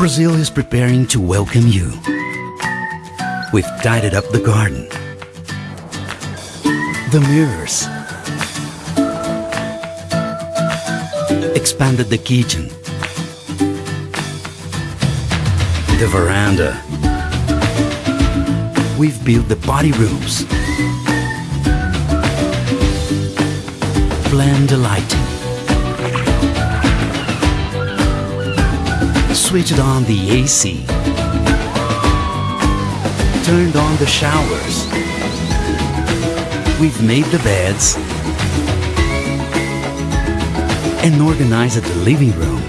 Brazil is preparing to welcome you. We've tidied up the garden, the mirrors, expanded the kitchen, the veranda. We've built the party rooms, planned the lighting, switched on the AC, turned on the showers. We've made the beds and organized the living room.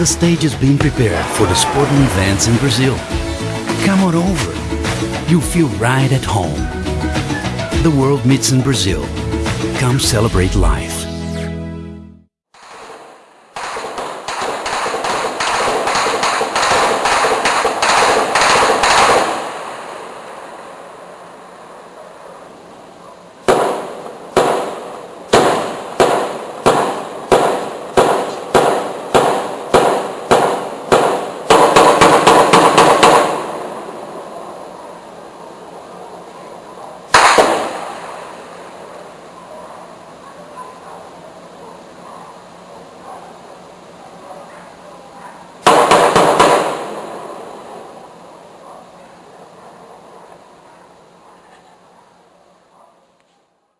The stage is being prepared for the sporting events in Brazil. Come on over. You'll feel right at home. The world meets in Brazil. Come celebrate life.